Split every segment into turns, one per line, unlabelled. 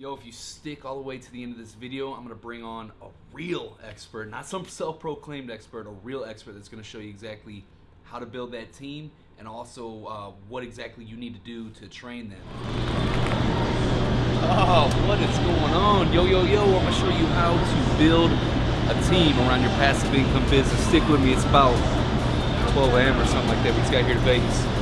Yo, if you stick all the way to the end of this video, I'm gonna bring on a real expert, not some self-proclaimed expert, a real expert that's gonna show you exactly how to build that team and also uh, what exactly you need to do to train them. Oh, what is going on? Yo, yo, yo, I'm gonna show you how to build a team around your passive income business. Stick with me, it's about 12 a.m. or something like that. We just got here to Vegas.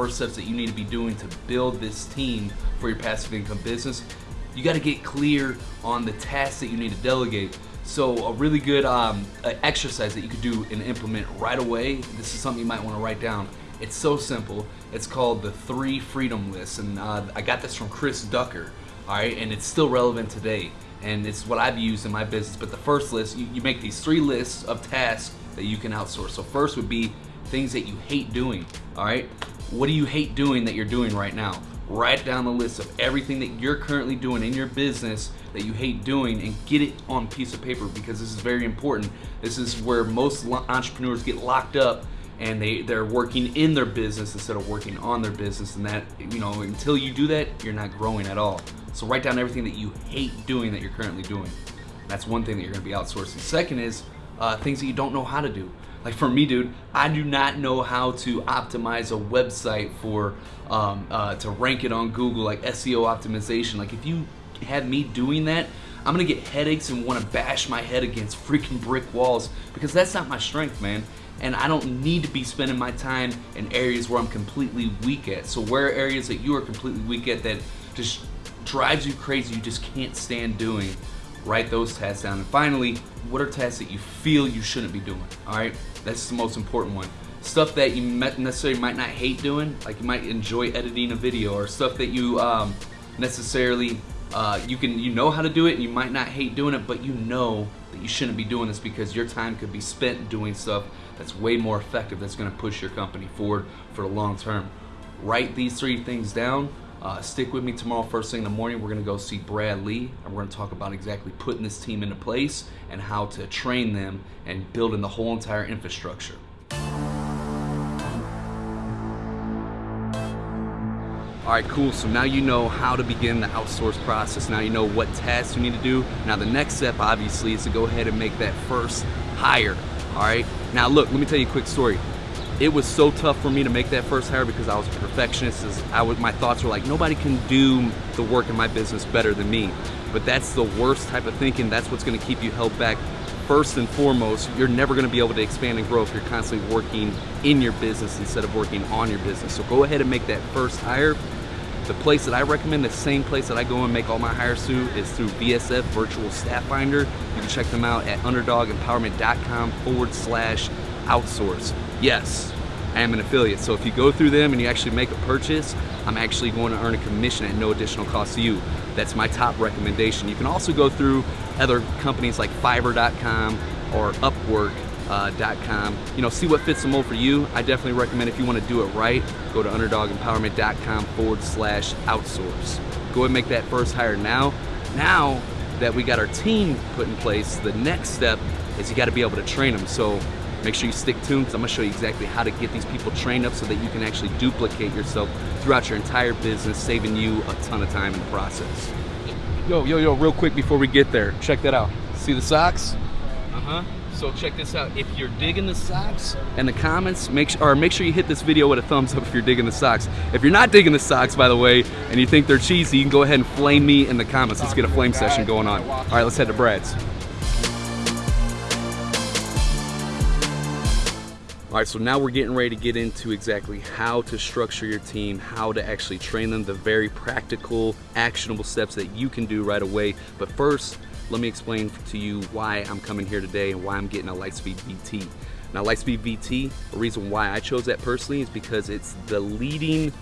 First steps that you need to be doing to build this team for your passive income business. You got to get clear on the tasks that you need to delegate. So a really good um, exercise that you could do and implement right away, this is something you might want to write down. It's so simple. It's called the three freedom list. And uh, I got this from Chris Ducker, all right? And it's still relevant today. And it's what I've used in my business. But the first list, you, you make these three lists of tasks that you can outsource. So first would be things that you hate doing, all right? What do you hate doing that you're doing right now? Write down the list of everything that you're currently doing in your business that you hate doing and get it on piece of paper because this is very important. This is where most entrepreneurs get locked up and they, they're working in their business instead of working on their business and that, you know, until you do that, you're not growing at all. So write down everything that you hate doing that you're currently doing. That's one thing that you're gonna be outsourcing. Second is uh, things that you don't know how to do. Like for me, dude, I do not know how to optimize a website for um, uh, to rank it on Google, like SEO optimization. Like if you have me doing that, I'm gonna get headaches and want to bash my head against freaking brick walls because that's not my strength, man. And I don't need to be spending my time in areas where I'm completely weak at. So where are areas that you are completely weak at that just drives you crazy, you just can't stand doing, write those tasks down. And finally, what are tasks that you feel you shouldn't be doing, all right? That's the most important one. Stuff that you necessarily might not hate doing, like you might enjoy editing a video, or stuff that you um, necessarily uh, you can you know how to do it, and you might not hate doing it, but you know that you shouldn't be doing this because your time could be spent doing stuff that's way more effective. That's going to push your company forward for the long term. Write these three things down. Uh, stick with me tomorrow first thing in the morning. We're going to go see Brad Lea, and we're going to talk about exactly putting this team into place and how to train them and building the whole entire infrastructure. All right, cool. So now you know how to begin the outsource process. Now you know what tasks you need to do. Now the next step, obviously, is to go ahead and make that first hire. All right. Now look, let me tell you a quick story it was so tough for me to make that first hire because I was a perfectionist. I was, my thoughts were like, nobody can do the work in my business better than me. But that's the worst type of thinking. That's what's going to keep you held back. First and foremost, you're never going to be able to expand and grow if you're constantly working in your business instead of working on your business. So go ahead and make that first hire. The place that I recommend, the same place that I go and make all my hires through, is through VSF Virtual Staff Finder. You can check them out at underdogempowerment.com forward slash outsource. Yes, I am an affiliate. So if you go through them and you actually make a purchase, I'm actually going to earn a commission at no additional cost to you. That's my top recommendation. You can also go through other companies like Fiverr.com or Upwork.com. Uh, you know, see what fits the mold for you. I definitely recommend if you want to do it right, go to underdogempowerment.com forward slash outsource. Go and make that first hire now. Now that we got our team put in place, the next step is you got to be able to train them. So Make sure you stick tuned because I'm gonna show you exactly how to get these people trained up so that you can actually duplicate yourself throughout your entire business, saving you a ton of time in the process. Yo, yo, yo, real quick before we get there, check that out. See the socks? Uh-huh. So check this out. If you're digging the socks and the comments, make sure or make sure you hit this video with a thumbs up if you're digging the socks. If you're not digging the socks, by the way, and you think they're cheesy, you can go ahead and flame me in the comments. Let's get a flame session going on. All right, let's head to Brad's. All right, so now we're getting ready to get into exactly how to structure your team, how to actually train them, the very practical, actionable steps that you can do right away. But first, let me explain to you why I'm coming here today and why I'm getting a Lightspeed VT. Now, Lightspeed VT, the reason why I chose that personally is because it's the leading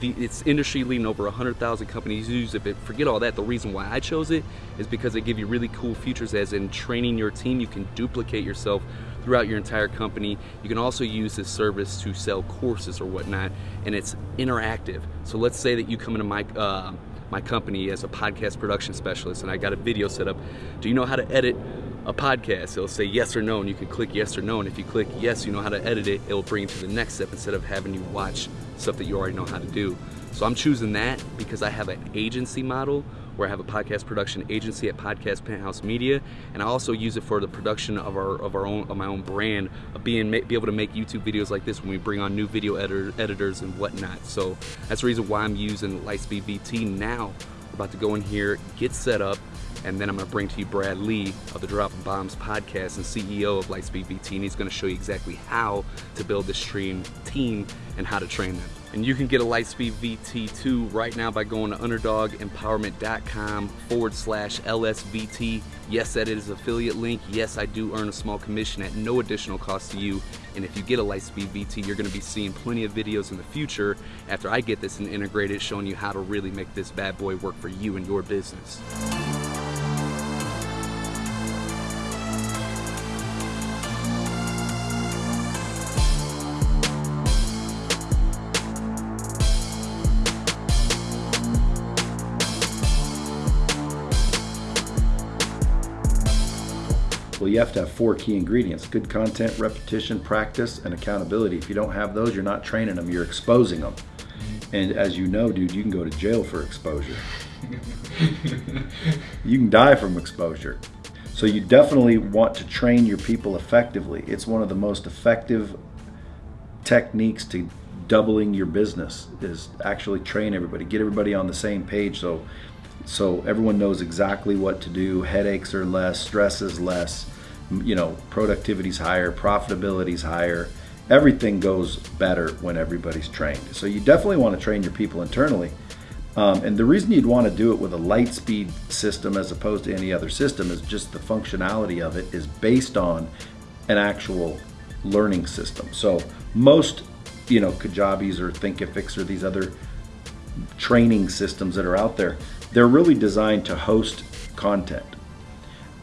the, it's industry leading over 100,000 companies use it. But forget all that. The reason why I chose it is because they give you really cool features as in training your team. You can duplicate yourself throughout your entire company. You can also use this service to sell courses or whatnot, and it's interactive. So let's say that you come into my uh, my company as a podcast production specialist, and I got a video set up. Do you know how to edit a podcast. It'll say yes or no, and you can click yes or no. And if you click yes, you know how to edit it, it will bring you to the next step instead of having you watch stuff that you already know how to do. So I'm choosing that because I have an agency model where I have a podcast production agency at Podcast Penthouse Media, and I also use it for the production of our of our own of my own brand, of being be able to make YouTube videos like this when we bring on new video editor, editors and whatnot. So that's the reason why I'm using Lightspeed VT now. We're about to go in here, get set up, and then I'm going to bring to you Brad Lea of the Dropping Bombs podcast and CEO of Lightspeed VT, and he's going to show you exactly how to build this stream team and how to train them. And you can get a Lightspeed VT2 right now by going to underdogempowerment.com forward slash LSVT. Yes, that is affiliate link. Yes, I do earn a small commission at no additional cost to you. And if you get a Lightspeed VT, you're going to be seeing plenty of videos in the future after I get this and integrate it, showing you how to really make this bad boy work for you and your business.
Well, you have to have four key ingredients good content, repetition, practice, and accountability. If you don't have those, you're not training them, you're exposing them. And as you know, dude, you can go to jail for exposure. you can die from exposure. So you definitely want to train your people effectively. It's one of the most effective techniques to doubling your business is actually train everybody, get everybody on the same page so so everyone knows exactly what to do. Headaches are less, stress is less, you know, productivity's higher, profitability's higher. Everything goes better when everybody's trained. So you definitely want to train your people internally. Um, and the reason you'd want to do it with a Lightspeed system as opposed to any other system is just the functionality of it is based on an actual learning system. So most, you know, Kajabis or Thinkifics or these other training systems that are out there, they're really designed to host content.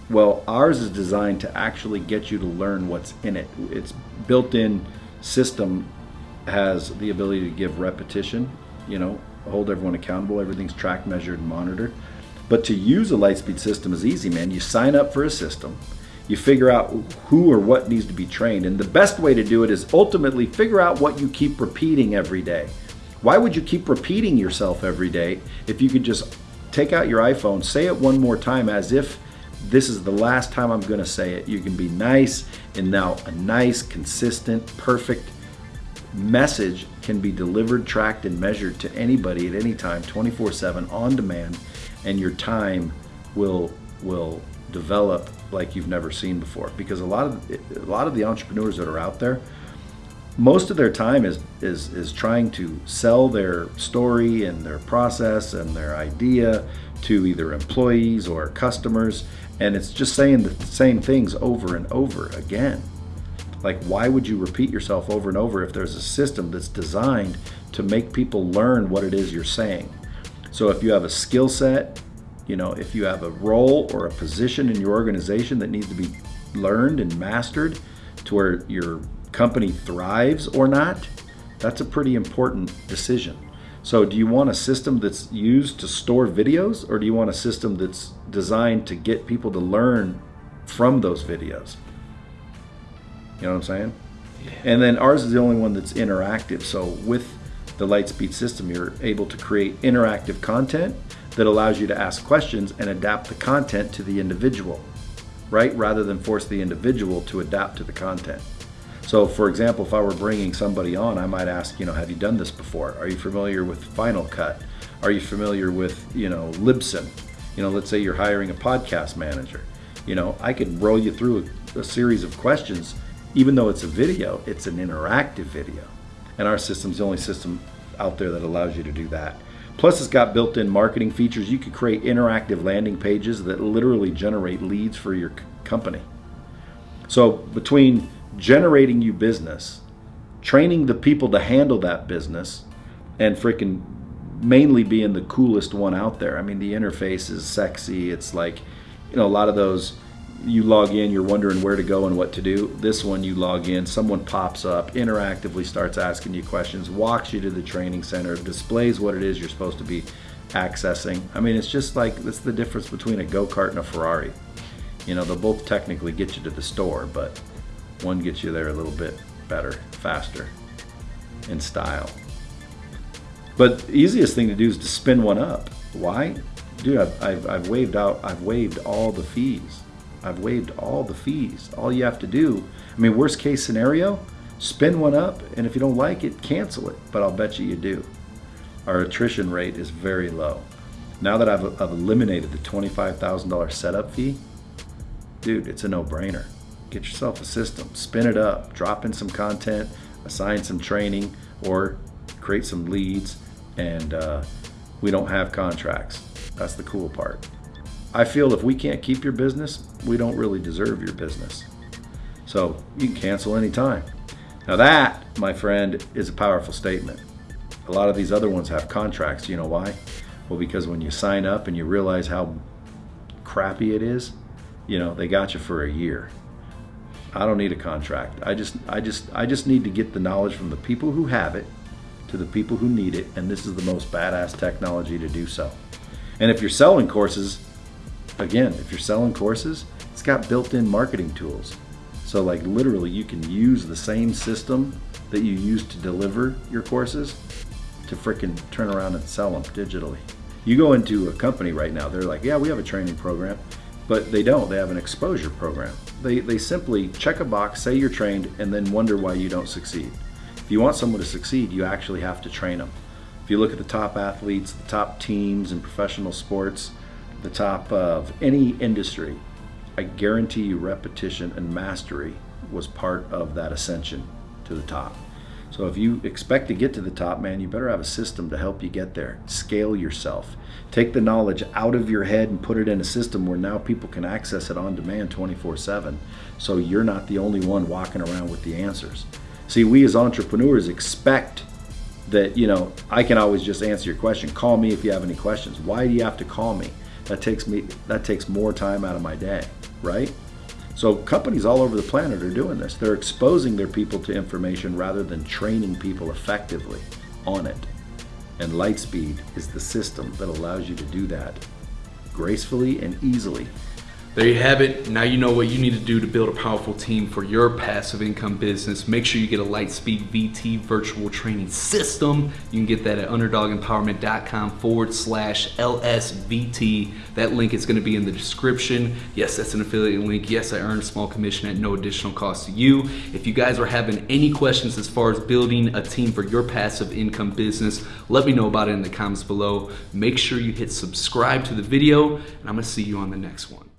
Well, ours is designed to actually get you to learn what's in it. Its built-in system has the ability to give repetition, you know, hold everyone accountable. Everything's tracked, measured, and monitored. But to use a Lightspeed system is easy, man. You sign up for a system, you figure out who or what needs to be trained. And the best way to do it is ultimately figure out what you keep repeating every day. Why would you keep repeating yourself every day if you could just take out your iPhone, say it one more time as if this is the last time I'm going to say it. You can be nice, and now a nice, consistent, perfect message can be delivered, tracked, and measured to anybody at any time, 24/7 on demand, and your time will will develop like you've never seen before. Because a lot of a lot of the entrepreneurs that are out there, most of their time is is is trying to sell their story and their process and their idea to either employees or customers. And it's just saying the same things over and over again. Like why would you repeat yourself over and over if there's a system that's designed to make people learn what it is you're saying? So if you have a skill set you know if you have a role or a position in your organization that needs to be learned and mastered to where your company thrives or not, that's a pretty important decision. So do you want a system that's used to store videos or do you want a system that's designed to get people to learn from those videos? You know what I'm saying? Yeah. And then ours is the only one that's interactive. So with the Lightspeed system, you're able to create interactive content that allows you to ask questions and adapt the content to the individual, right? Rather than force the individual to adapt to the content. So for example, if I were bringing somebody on, I might ask, you know, have you done this before? Are you familiar with Final Cut? Are you familiar with, you know, Libsyn? You know, let's say you're hiring a podcast manager. You know, I could roll you through a, a series of questions. Even though it's a video, it's an interactive video. And our system's the only system out there that allows you to do that. Plus, it's got built in marketing features. You could create interactive landing pages that literally generate leads for your company. So, between generating you business, training the people to handle that business, and freaking mainly being the coolest one out there. I mean, the interface is sexy. It's like, you know, a lot of those you log in, you're wondering where to go and what to do. This one, you log in, someone pops up, interactively starts asking you questions, walks you to the training center, displays what it is you're supposed to be accessing. I mean, it's just like, that's the difference between a go kart and a Ferrari. You know, they'll both technically get you to the store, but one gets you there a little bit better, faster, in style. But the easiest thing to do is to spin one up. Why? Dude, I've, I've, I've waived out, I've waived all the fees. I've waived all the fees. All you have to do, I mean, worst case scenario, spin one up, and if you don't like it, cancel it. But I'll bet you you do. Our attrition rate is very low. Now that I've, I've eliminated the $25,000 setup fee, dude, it's a no-brainer. Get yourself a system, spin it up, drop in some content, assign some training, or create some leads, and uh, we don't have contracts. That's the cool part. I feel if we can't keep your business, we don't really deserve your business. So you can cancel anytime. Now that, my friend, is a powerful statement. A lot of these other ones have contracts. You know why? Well, because when you sign up and you realize how crappy it is, you know, they got you for a year. I don't need a contract. I just I just I just need to get the knowledge from the people who have it to the people who need it, and this is the most badass technology to do so. And if you're selling courses, again, if you're selling courses, it's got built-in marketing tools. So like literally you can use the same system that you use to deliver your courses to fricking turn around and sell them digitally. You go into a company right now, they're like, yeah, we have a training program, but they don't. They have an exposure program. They, they simply check a box, say you're trained, and then wonder why you don't succeed. If you want someone to succeed, you actually have to train them. If you look at the top athletes, the top teams in professional sports, the top of any industry, I guarantee you repetition and mastery was part of that ascension to the top. So if you expect to get to the top, man, you better have a system to help you get there. Scale yourself. Take the knowledge out of your head and put it in a system where now people can access it on demand 24-7. So you're not the only one walking around with the answers. See, we as entrepreneurs expect that, you know, I can always just answer your question. Call me if you have any questions. Why do you have to call me? That takes me that takes more time out of my day, right? So companies all over the planet are doing this. They're exposing their people to information rather than training people effectively on it. And Lightspeed is the system that allows you to do that gracefully and easily
there you have it. Now you know what you need to do to build a powerful team for your passive income business. Make sure you get a Lightspeed VT virtual training system. You can get that at underdogempowerment.com forward slash LSVT. That link is going to be in the description. Yes, that's an affiliate link. Yes, I earn a small commission at no additional cost to you. If you guys are having any questions as far as building a team for your passive income business, let me know about it in the comments below. Make sure you hit subscribe to the video, and I'm going to see you on the next one.